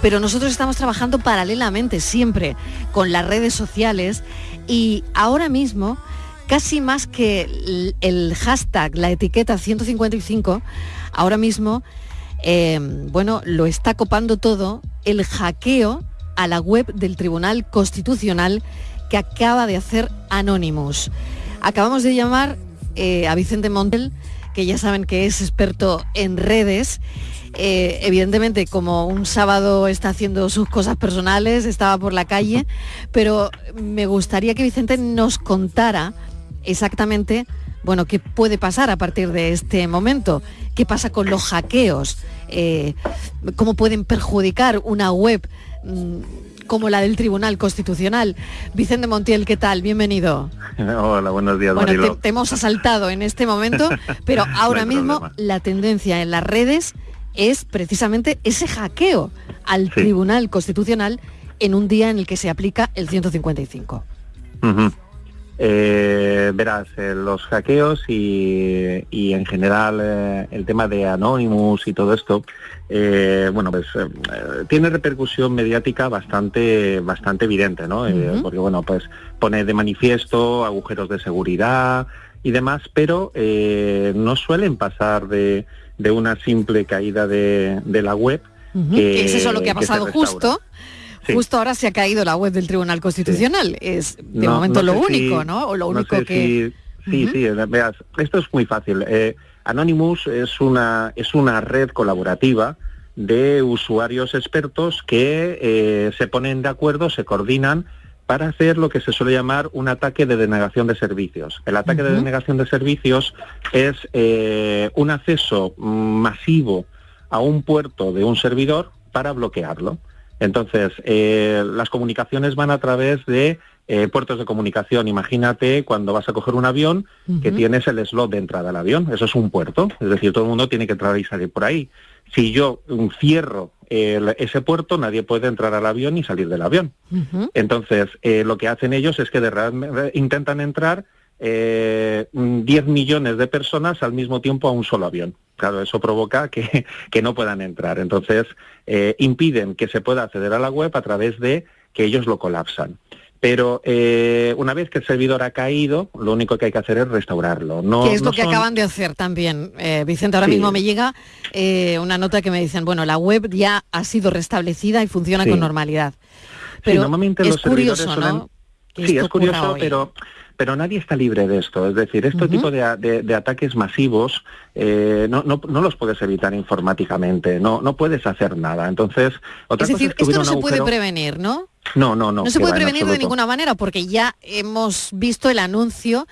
pero nosotros estamos trabajando paralelamente siempre con las redes sociales y ahora mismo, casi más que el, hashtag, la etiqueta 155, ahora mismo, eh, bueno, lo está copando todo el hackeo a la web del Tribunal Constitucional que acaba de hacer Anonymous. Acabamos de llamar eh, a Vicente Montel, que ya saben que es experto en redes, eh, evidentemente como un sábado está haciendo sus cosas personales, estaba por la calle, pero me gustaría que Vicente nos contara exactamente, bueno, qué puede pasar a partir de este momento, qué pasa con los hackeos, eh, cómo pueden perjudicar una web mm, como la del Tribunal Constitucional. Vicente Montiel, ¿qué tal? Bienvenido. Hola, buenos días. Bueno, te, hemos asaltado en este momento, pero ahora mismo la tendencia en las redes es precisamente ese hackeo al Tribunal Constitucional en un día en el que se aplica el 155. Eh, verás, eh, los hackeos y, en general eh, el tema de Anonymous y todo esto, bueno, pues tiene repercusión mediática bastante, bastante evidente, ¿no? porque bueno, pues pone de manifiesto agujeros de seguridad y demás, pero no suelen pasar de de una simple caída de, la web. es eso lo que ha pasado justo. Justo ahora se ha caído la web del Tribunal Constitucional. Es de momento lo único, ¿no? O lo único que... sí, sí, veas, esto es muy fácil. Eh, Anonymous es una, es una red colaborativa de usuarios expertos que eh, se ponen de acuerdo, se coordinan para hacer lo que se suele llamar un ataque de denegación de servicios. El ataque de denegación de servicios es eh, un acceso masivo a un puerto de un servidor para bloquearlo. Entonces, eh, las comunicaciones van a través de eh, puertos de comunicación. Imagínate cuando vas a coger un avión que tienes el slot de entrada al avión. Eso es un puerto. Es decir, todo el mundo tiene que entrar y salir por ahí. Si yo cierro ese puerto nadie puede entrar al avión y salir del avión. Entonces, eh, lo que hacen ellos es que de intentan entrar eh, 10 millones de personas al mismo tiempo a un solo avión. Claro, eso provoca que, que no puedan entrar. Entonces, eh, impiden que se pueda acceder a la web a través de que ellos lo colapsan. Pero eh, una vez que el servidor ha caído, lo único que hay que hacer es restaurarlo. No, que es lo que acaban de hacer también. Eh, Vicente, ahora mismo me llega eh, una nota que me dicen, bueno, la web ya ha sido restablecida y funciona con normalidad. Pero normalmente es los curioso, ¿no? Sí, es curioso, pero pero nadie está libre de esto. Es decir, este tipo de, ataques masivos no, no, no, los puedes evitar informáticamente, no, no puedes hacer nada. Entonces, otra es decir, esto no se puede prevenir, ¿no? No, no, no. No se puede prevenir de ninguna manera porque ya hemos visto el anuncio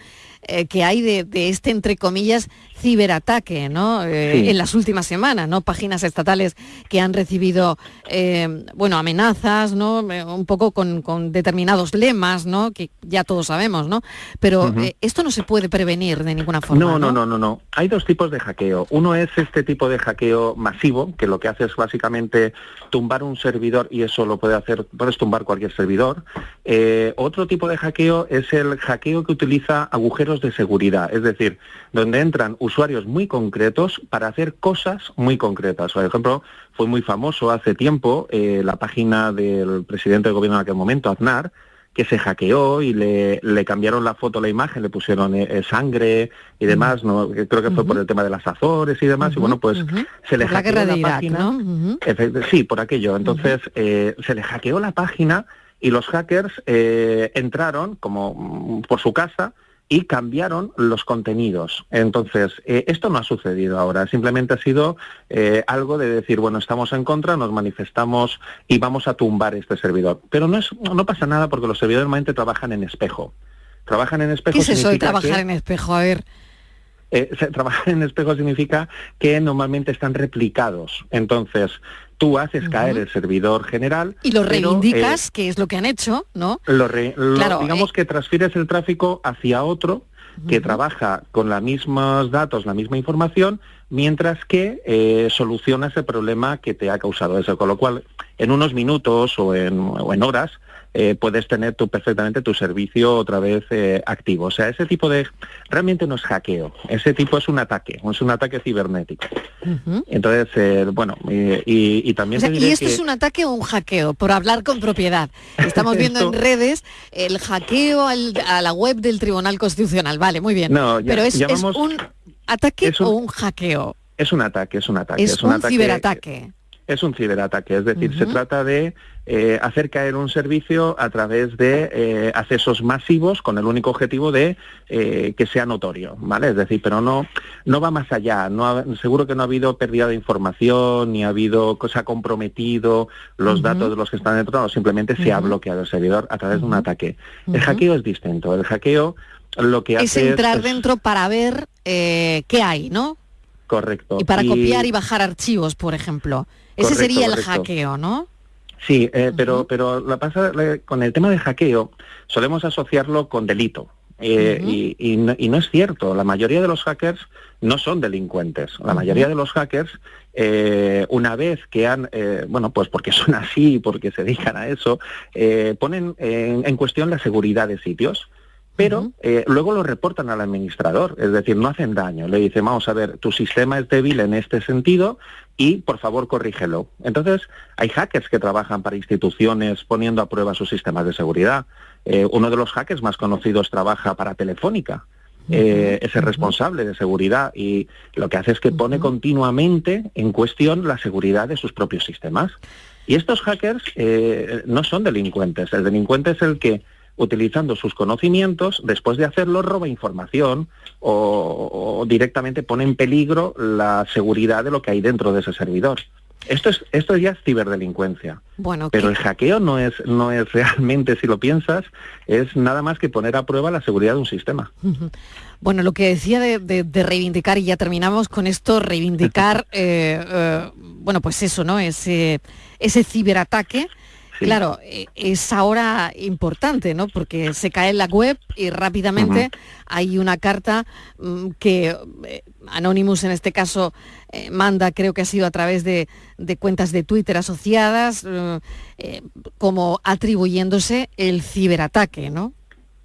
eh, que hay de, este, entre comillas, ciberataque, ¿no? Eh, en las últimas semanas, ¿no? Páginas estatales que han recibido, eh, bueno, amenazas, ¿no? un poco con, determinados lemas, ¿no? Que ya todos sabemos, ¿no? Pero esto no se puede prevenir de ninguna forma. No, no, no, no, no. Hay dos tipos de hackeo. Uno es este tipo de hackeo masivo, que lo que hace es básicamente tumbar un servidor y eso lo puede hacer, puedes tumbar cualquier servidor. otro tipo de hackeo es el hackeo que utiliza agujeros de seguridad, es decir, donde entran usuarios muy concretos para hacer cosas muy concretas. Por ejemplo, fue muy famoso hace tiempo eh, la página del presidente del gobierno en aquel momento, Aznar, que se hackeó y le, cambiaron la foto, la imagen, le pusieron eh, eh, sangre y demás, ¿no? creo que fue por el tema de las Azores y demás, y bueno, pues se le hackeó la, página. Sí, por aquello. Entonces, se le hackeó la página y los hackers entraron como mm, por su casa y cambiaron los contenidos. Entonces, eh, esto no ha sucedido ahora, simplemente ha sido eh, algo de decir, bueno, estamos en contra, nos manifestamos y vamos a tumbar este servidor. Pero no, es, no pasa nada porque los servidores normalmente trabajan en espejo. Trabajan en espejo. ¿Qué es eso de trabajar en espejo? A ver. Eh, trabajar en espejo significa que normalmente están replicados. Entonces, tú haces caer el servidor general. Y lo reivindicas, que es lo que han hecho, ¿no? Lo digamos eh, que transfieres el tráfico hacia otro que trabaja con los mismos datos, la misma información, mientras que eh, soluciona ese problema que te ha causado eso. Con lo cual, en unos minutos o en, o en horas, eh, puedes tener tú perfectamente tu servicio otra vez eh, activo. O sea, ese tipo de... Realmente no es hackeo, ese tipo es un ataque, es un ataque cibernético. Entonces, eh, bueno, y, también... ¿Y esto es un ataque o un hackeo? Por hablar con propiedad. Estamos viendo en redes el hackeo a la web del Tribunal Constitucional. Vale, muy bien. No, Pero es, un ataque o un hackeo. Es un ataque, es un ataque. Es, un, ciberataque es un ciberataque, es decir, se trata de eh, hacer caer un servicio a través de eh, accesos masivos con el único objetivo de eh, que sea notorio, ¿vale? Es decir, pero no, no va más allá, no seguro que no ha habido pérdida de información, ni ha habido, ha comprometido los datos de los que están dentro, no, simplemente se ha bloqueado el servidor a través de un ataque. El hackeo es distinto, el hackeo lo que hace es entrar dentro para ver qué hay, ¿no? Correcto. Y para copiar y bajar archivos, por ejemplo. Ese sería el hackeo, ¿no? Sí, eh, pero, pero la pasa, con el tema de hackeo solemos asociarlo con delito. Eh, y, no, es cierto, la mayoría de los hackers no son delincuentes. La mayoría de los hackers, eh, una vez que han, bueno, pues porque son así, porque se dedican a eso, ponen en, cuestión la seguridad de sitios pero eh, luego lo reportan al administrador, es decir, no hacen daño. Le dicen, vamos a ver, tu sistema es débil en este sentido y por favor corrígelo. Entonces, hay hackers que trabajan para instituciones poniendo a prueba sus sistemas de seguridad. Eh, uno de los hackers más conocidos trabaja para Telefónica. Eh, es el responsable de seguridad y lo que hace es que pone continuamente en cuestión la seguridad de sus propios sistemas. Y estos hackers no son delincuentes. El delincuente es el que utilizando sus conocimientos, después de hacerlo roba información o, directamente pone en peligro la seguridad de lo que hay dentro de ese servidor. Esto es esto ya es ciberdelincuencia. Bueno, pero el hackeo no es no es realmente si lo piensas es nada más que poner a prueba la seguridad de un sistema. Bueno, lo que decía de, reivindicar y ya terminamos con esto reivindicar eh, eh, bueno pues eso no ese ese ciberataque Claro, e, es ahora importante, ¿no? Porque se cae en la web y rápidamente hay una carta mm, que eh, Anonymous en este caso eh, manda, creo que ha sido a través de, cuentas de Twitter asociadas, eh, como atribuyéndose el ciberataque, ¿no?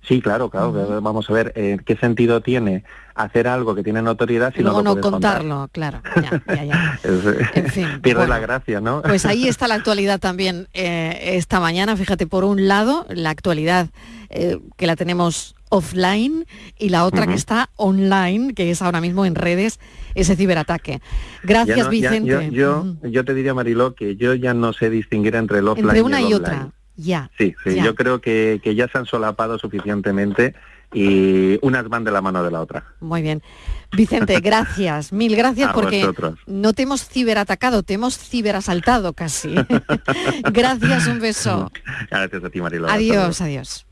Sí, claro, claro. Vamos a ver eh, qué sentido tiene hacer algo que tiene notoriedad si no, lo no contarlo, claro. Ya, ya, en fin, pierde la gracia, ¿no? Pues ahí está la actualidad también eh, esta mañana. Fíjate, por un lado, la actualidad eh, que la tenemos offline y la otra que está online, que es ahora mismo en redes, ese ciberataque. Gracias, Vicente. yo, yo, te diría, Mariló, que yo ya no sé distinguir entre el offline entre una y, y otra. Ya. Sí, sí, yo creo que, ya se han solapado suficientemente y unas van de la mano de la otra. Muy bien. Vicente, gracias, mil gracias porque no te hemos ciberatacado, te hemos ciberasaltado casi. gracias, un beso. Gracias a ti, Marilo. Adiós, adiós.